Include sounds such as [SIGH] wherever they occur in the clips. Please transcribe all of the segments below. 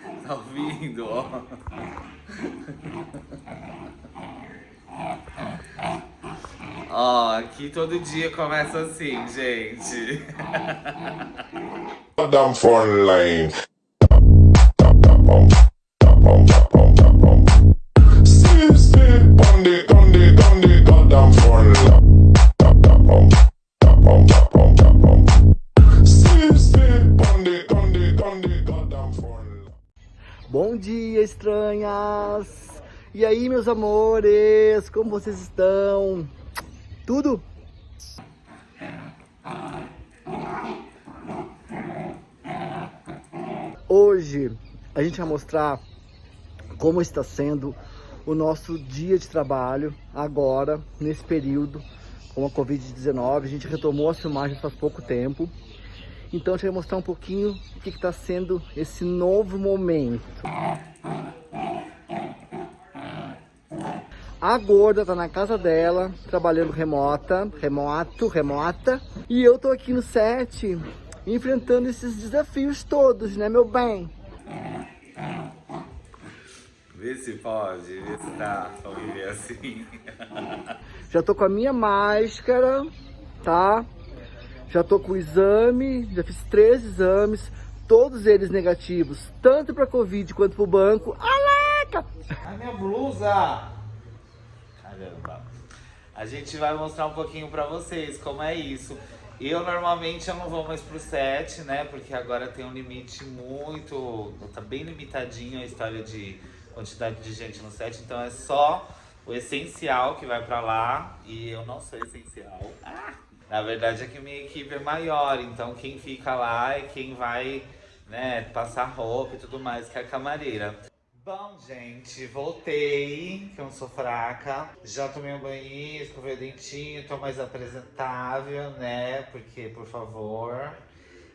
[LAUGHS] Tá ouvindo, ó? Ó, aqui todo dia começa assim, gente. Goddamn phone E aí, meus amores, como vocês estão? Tudo? Hoje a gente vai mostrar como está sendo o nosso dia de trabalho agora, nesse período com a Covid-19. A gente retomou as filmagens faz pouco tempo. Então a gente vai mostrar um pouquinho o que está sendo esse novo momento. A gorda tá na casa dela, trabalhando remota, remoto, remota. E eu tô aqui no set, enfrentando esses desafios todos, né, meu bem? Vê se pode, vê se dá pra viver assim. [LAUGHS] Já tô com a minha máscara, tá? Já tô com o exame, já fiz três exames, todos eles negativos, tanto para Covid quanto pro banco. Aleca! A minha blusa! Caramba. A gente vai mostrar um pouquinho pra vocês como é isso. Eu normalmente eu não vou mais pro set, né? Porque agora tem um limite muito... Tá bem limitadinho a história de quantidade de gente no set. Então é só o essencial que vai pra lá. E eu não sou essencial. Ah! Na verdade é que minha equipe é maior. Então quem fica lá é quem vai né, passar roupa e tudo mais, que é a camareira. Bom, gente, voltei, que eu não sou fraca. Já tomei um banho, escovei o dentinho, tô mais apresentável, né? Porque, por favor.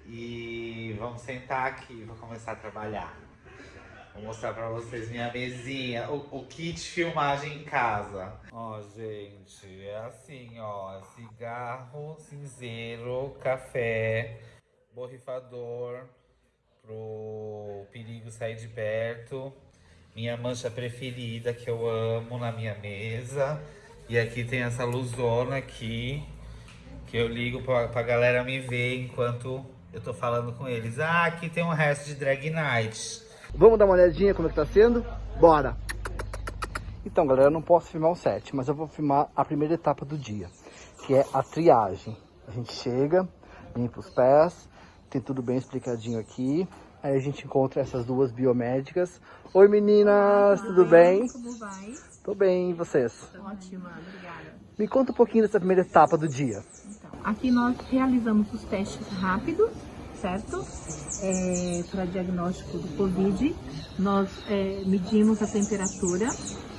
E vamos sentar aqui, vou começar a trabalhar. Vou mostrar pra vocês minha mesinha, o, o kit filmagem em casa. Ó, gente, é assim, ó. Cigarro, cinzeiro, café, borrifador pro perigo sair de perto. Minha mancha preferida que eu amo na minha mesa. E aqui tem essa luzona aqui, que eu ligo pra, pra galera me ver enquanto eu tô falando com eles. Ah, aqui tem um resto de drag night. Vamos dar uma olhadinha como é que tá sendo? Bora! Então, galera, eu não posso filmar o set, mas eu vou filmar a primeira etapa do dia, que é a triagem. A gente chega, limpa os pés, tem tudo bem explicadinho aqui. Aí a gente encontra essas duas biomédicas. Oi meninas, tudo, tudo bem? bem? Como vai? Tô bem, e vocês? Ótima, obrigada. Me conta um pouquinho dessa primeira etapa do dia. Então, aqui nós realizamos os testes rápidos, certo? É, Para diagnóstico do Covid. Nós é, medimos a temperatura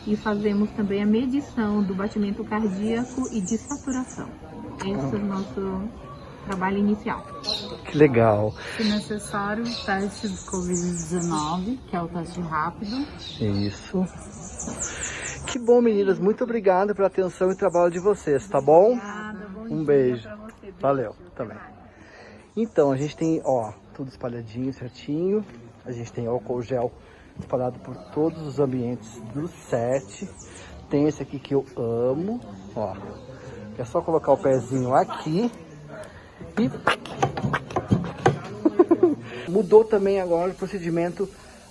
e fazemos também a medição do batimento cardíaco e de saturação. Esse é o nosso trabalho inicial. Que legal. Se necessário, teste de Covid-19, que é o teste rápido. Isso. Que bom, meninas. Muito obrigada pela atenção e trabalho de vocês, tá bom? Obrigada, bom um beijo. Você, Valeu, também. Então, a gente tem, ó, tudo espalhadinho, certinho. A gente tem álcool gel espalhado por todos os ambientes do set. Tem esse aqui que eu amo, ó. É só colocar o pezinho aqui [LAUGHS] Mudou também agora o procedimento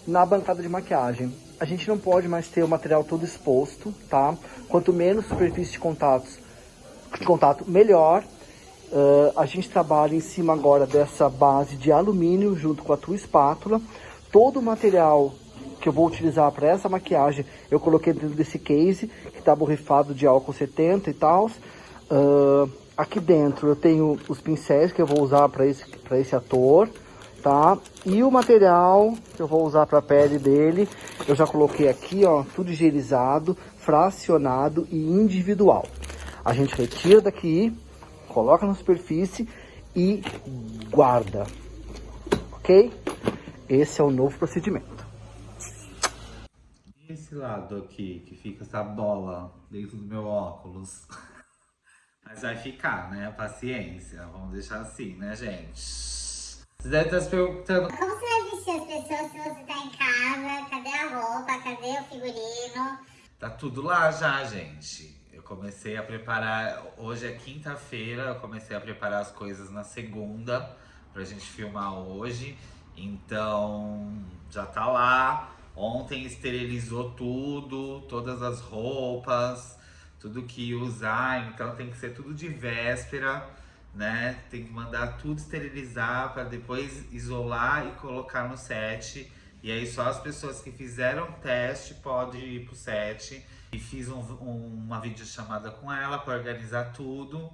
na bancada de maquiagem. A gente não pode mais ter o material todo exposto, tá? Quanto menos superfície de, contatos, de contato, melhor. Uh, a gente trabalha em cima agora dessa base de alumínio junto com a tua espátula. Todo o material que eu vou utilizar para essa maquiagem, eu coloquei dentro desse case, que está borrifado de álcool 70 e tal. Uh, Aqui dentro eu tenho os pincéis que eu vou usar para esse, pra esse ator, tá? E o material que eu vou usar para a pele dele, eu já coloquei aqui, ó, tudo higienizado, fracionado e individual. A gente retira daqui, coloca na superfície e guarda, ok? Esse é o novo procedimento. Esse lado aqui, que fica essa bola dentro do meu óculos? [LAUGHS] Mas vai ficar, né? Paciência. Vamos deixar assim, né, gente? Você deve estar se perguntando Como você vai vestir as pessoas se você tá em casa? Cadê a roupa? Cadê o figurino? Tá tudo lá já, gente. Eu comecei a preparar. Hoje é quinta-feira, eu comecei a preparar as coisas na segunda pra gente filmar hoje. Então já tá lá. Ontem esterilizou tudo, todas as roupas, tudo que usar. Então tem que ser tudo de véspera, né? Tem que mandar tudo esterilizar para depois isolar e colocar no set. E aí só as pessoas que fizeram teste podem ir pro set. E fiz um, um, uma videochamada com ela para organizar tudo.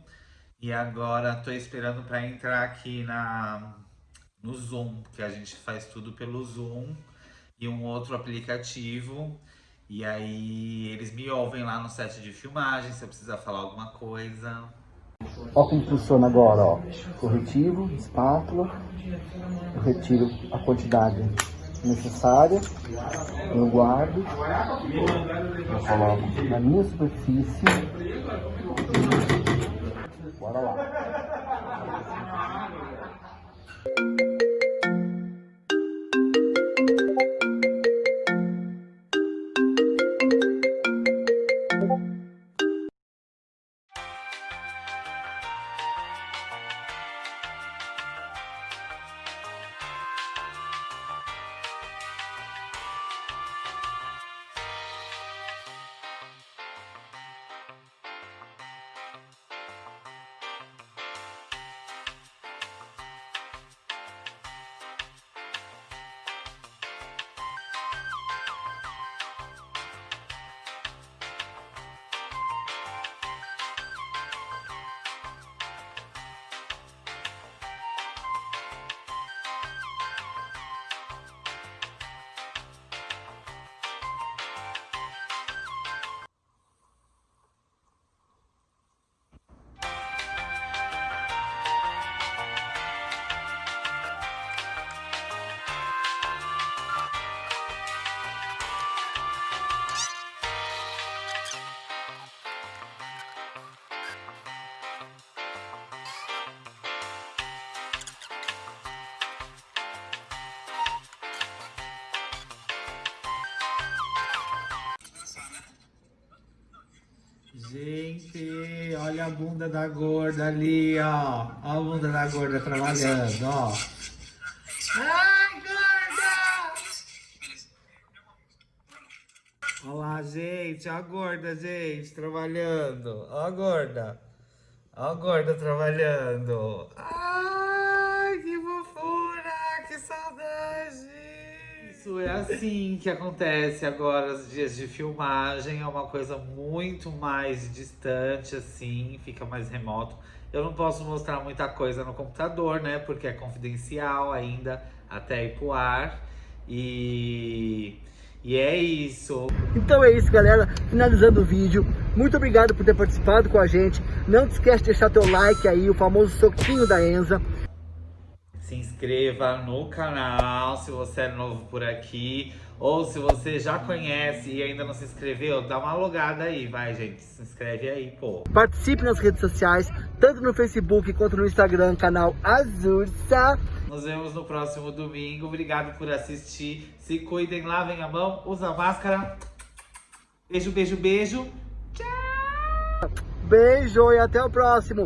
E agora tô esperando para entrar aqui na, no Zoom, porque a gente faz tudo pelo Zoom e um outro aplicativo. E aí eles me ouvem lá no set de filmagem, se eu precisar falar alguma coisa. Ó como funciona agora, ó. Corretivo, espátula. Eu retiro a quantidade necessária. Eu guardo. Eu coloco na minha superfície. Bora lá. Gente, olha a bunda da gorda ali, ó. Olha a bunda da gorda trabalhando, ó. Ai, gorda! Olha lá, gente, ó a gorda, gente, trabalhando. Ó a gorda. Ó a gorda trabalhando. Ai, Isso é assim que acontece agora, os dias de filmagem, é uma coisa muito mais distante, assim, fica mais remoto. Eu não posso mostrar muita coisa no computador, né, porque é confidencial ainda, até ir pro ar. E, e é isso. Então é isso, galera. Finalizando o vídeo. Muito obrigado por ter participado com a gente. Não te esquece de deixar teu like aí, o famoso soquinho da Enza. Se inscreva no canal se você é novo por aqui. Ou se você já conhece e ainda não se inscreveu, dá uma logada aí, vai gente, se inscreve aí, pô. Participe nas redes sociais, tanto no Facebook quanto no Instagram, canal Azursa. Nos vemos no próximo domingo. Obrigado por assistir. Se cuidem, lavem a mão, usa máscara. Beijo, beijo, beijo. Beijo e até o próximo.